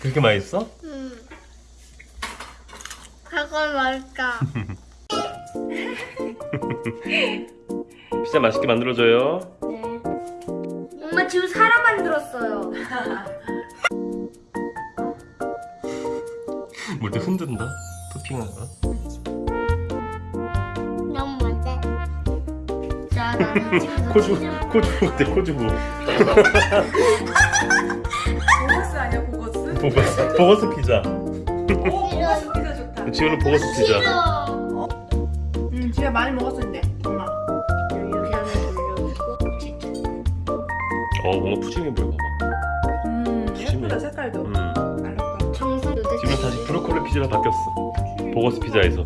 그렇게 맛있어? 응. 그걸 뭘까? 피자 맛있게 만들어줘요. 네. 엄마 지금 사람 만들었어요. 뭘또 흔든다? 토핑한 거? 너무 뭔데? 자, 나는 지금 코주 코주 어때 코주부? 보거스 피자. 오 보거스 피자 좋다. 지우는 보거스 피자. 싫어. 응 집에 많이 먹었었는데 엄마. 어 뭔가 푸짐해 보여 봐봐. 음. 예쁘다 색깔도. 음. 지금 다시 브로콜리 피자로 바뀌었어. 보거스 피자에서.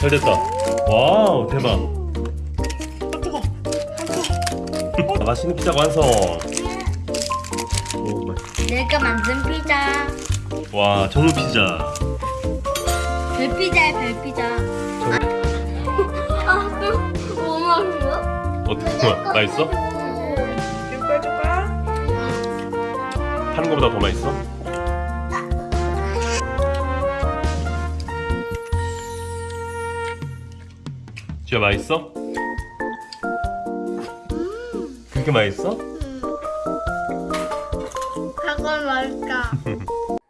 잘 됐다. wow 대박. 아 뜨거. 아, 맛있는 피자 완성. 오, 내가 만든 피자. 와 정우 피자. 별피자야 별피자. 아, 또 너무 맛있어? 좋아? 맛있어? 줄까 줄까? 파는 거보다 더 맛있어? 지아 맛있어? 그렇게 맛있어? 그걸 뭘까?